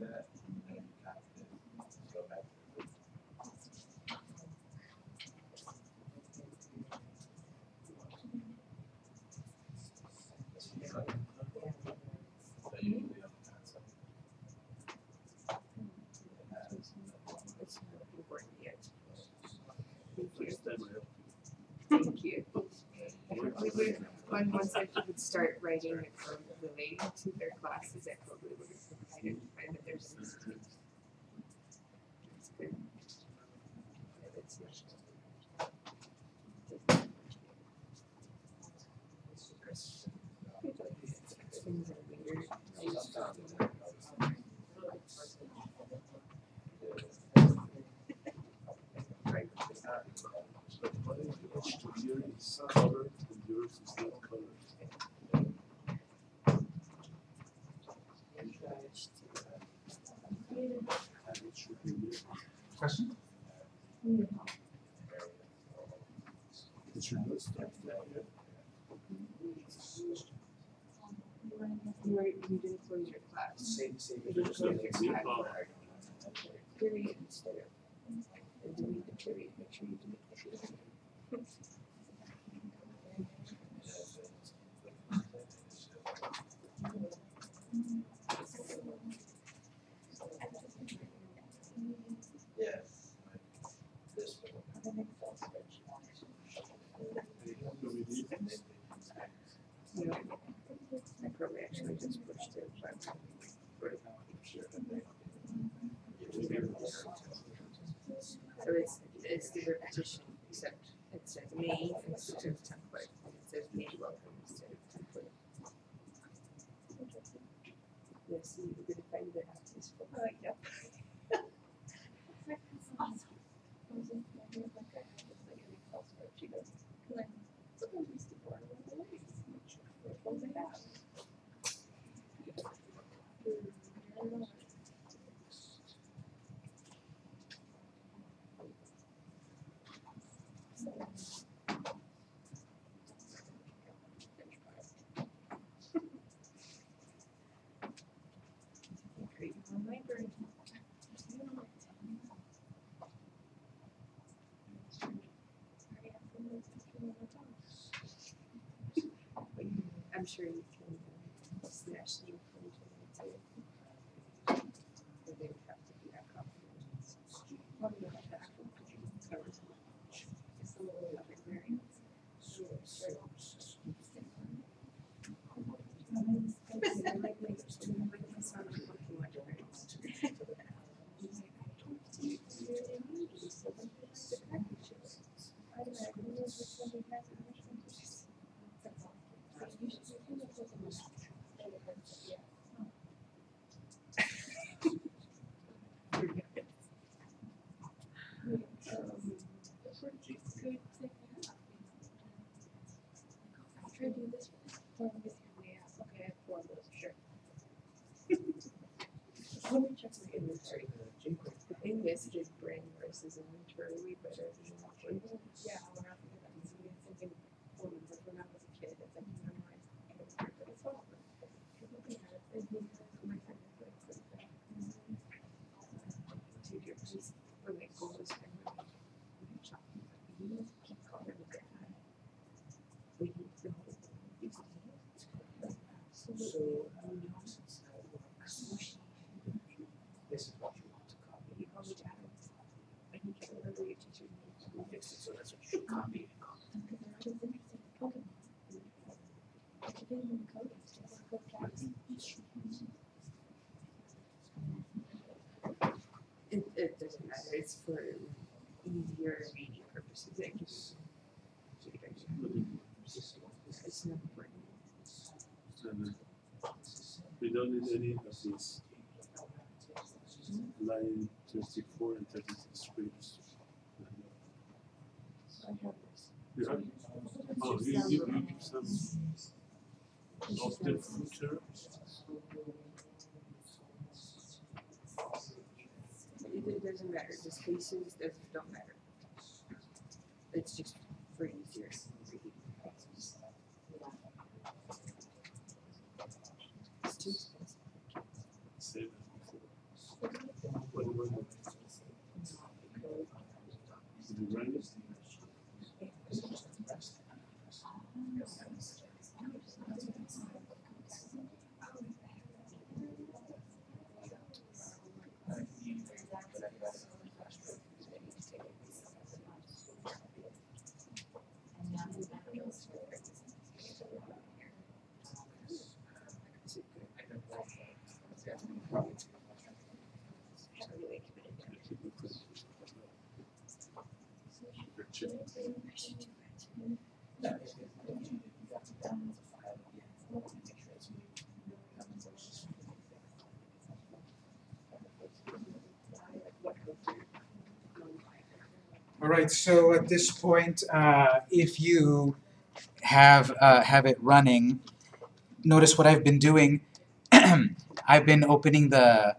E: that.
B: Thank you.
C: I
B: would, on one side, we would start writing it from relating to their classes, I probably would have identified
C: But my here is and yours is not colored.
B: system. I'm sure you can smash the infringement too. But they would have to be that. The English did bring racism into our way, but I don't. Yeah. for easier reading purposes. It's not important.
C: we don't need any of these line 34 and 36 scripts.
B: I have this.
C: You have? Oh, you, you, you, some of the future.
B: it doesn't matter. The spaces don't matter. It's just for easier reading.
C: You?
A: All right, so at this point, uh, if you have, uh, have it running, notice what I've been doing. I've been opening the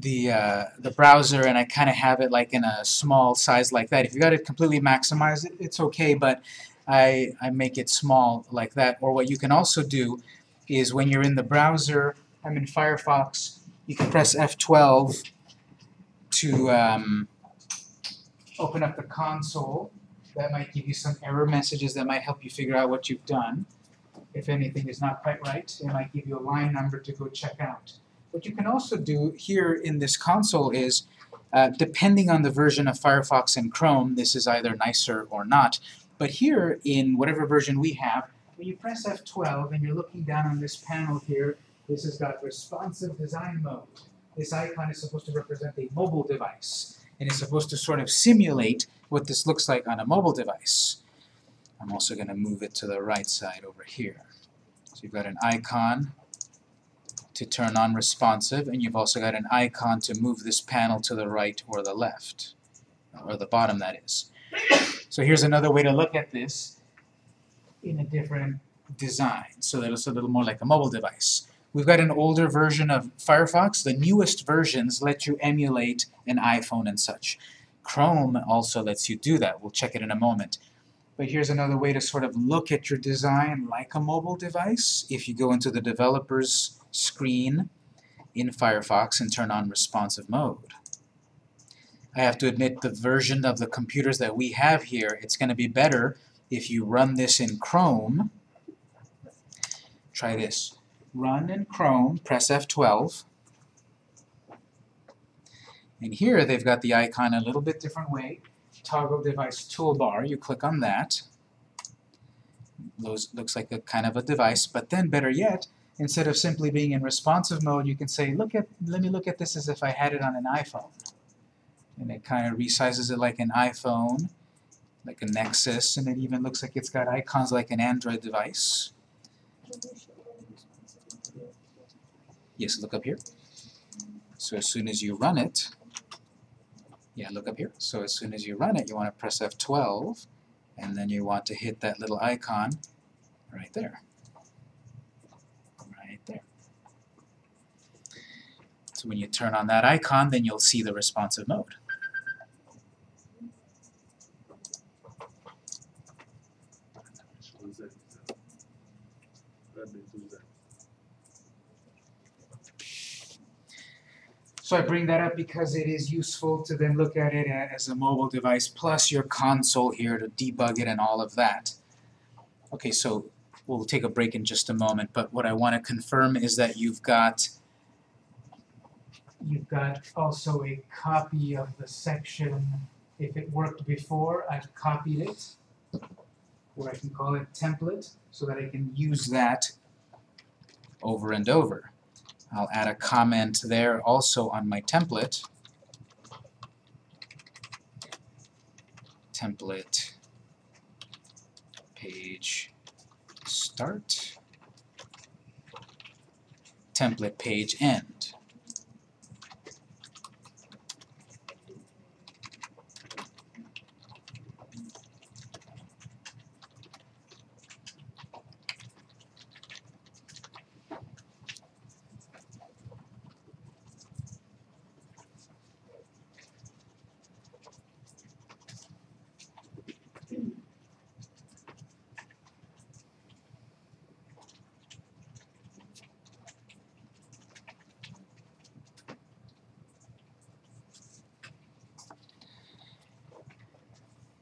A: the uh, the browser and I kind of have it like in a small size like that. If you got it completely maximized, it, it's okay, but I, I make it small like that. Or what you can also do is when you're in the browser, I'm in Firefox, you can press F12 to um, open up the console. That might give you some error messages that might help you figure out what you've done. If anything is not quite right, it might give you a line number to go check out. What you can also do here in this console is, uh, depending on the version of Firefox and Chrome, this is either nicer or not. But here, in whatever version we have, when you press F12 and you're looking down on this panel here, this has got responsive design mode. This icon is supposed to represent a mobile device, and it's supposed to sort of simulate what this looks like on a mobile device. I'm also going to move it to the right side over here. So you've got an icon to turn on responsive, and you've also got an icon to move this panel to the right or the left, or the bottom that is. So here's another way to look at this in a different design, so that it's a little more like a mobile device. We've got an older version of Firefox. The newest versions let you emulate an iPhone and such. Chrome also lets you do that. We'll check it in a moment. But here's another way to sort of look at your design like a mobile device. If you go into the developer's screen in Firefox and turn on responsive mode. I have to admit the version of the computers that we have here, it's going to be better if you run this in Chrome. Try this. Run in Chrome, press F12. And here they've got the icon a little bit different way. Toggle device toolbar, you click on that. Those looks like a kind of a device, but then better yet, instead of simply being in responsive mode, you can say, look at, let me look at this as if I had it on an iPhone. And it kind of resizes it like an iPhone, like a Nexus, and it even looks like it's got icons like an Android device. Yes, look up here. So as soon as you run it, yeah, look up here. So as soon as you run it, you want to press F12, and then you want to hit that little icon right there. Right there. So when you turn on that icon, then you'll see the responsive mode.
C: What's that? That means who's that?
A: So I bring that up because it is useful to then look at it as a mobile device, plus your console here to debug it and all of that. Okay, so we'll take a break in just a moment, but what I want to confirm is that you've got you've got also a copy of the section, if it worked before, I've copied it, or I can call it template, so that I can use that over and over. I'll add a comment there also on my template. Template page start. Template page end.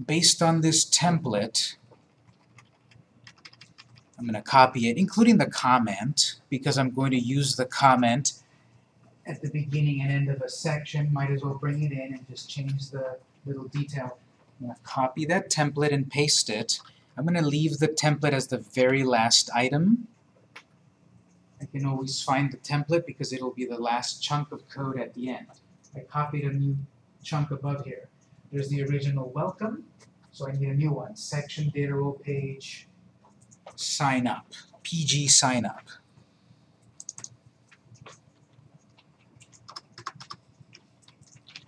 A: Based on this template, I'm going to copy it, including the comment, because I'm going to use the comment at the beginning and end of a section. Might as well bring it in and just change the little detail. I'm going to copy that template and paste it. I'm going to leave the template as the very last item. I can always find the template because it'll be the last chunk of code at the end. I copied a new chunk above here. There's the original welcome, so I need a new one. Section data role page sign up. PG sign up.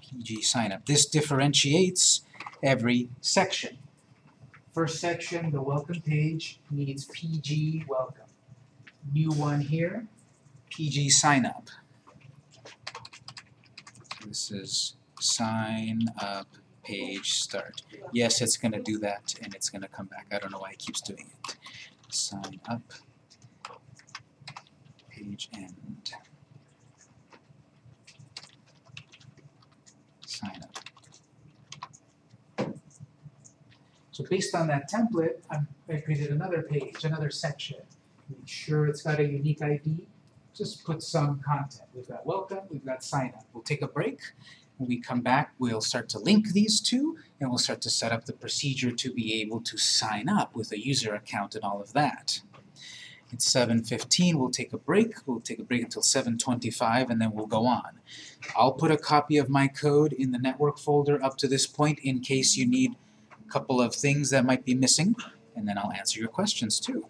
A: PG sign up. This differentiates every section. First section, the welcome page, needs PG welcome. New one here, PG sign up. This is sign up page start. Yes, it's gonna do that and it's gonna come back. I don't know why it keeps doing it. Sign up page end. Sign up. So based on that template, I'm, I created another page, another section. Make sure it's got a unique ID. Just put some content. We've got welcome, we've got sign up. We'll take a break. When we come back, we'll start to link these two and we'll start to set up the procedure to be able to sign up with a user account and all of that. It's 7:15, we'll take a break. We'll take a break until 7:25 and then we'll go on. I'll put a copy of my code in the network folder up to this point in case you need a couple of things that might be missing, and then I'll answer your questions too.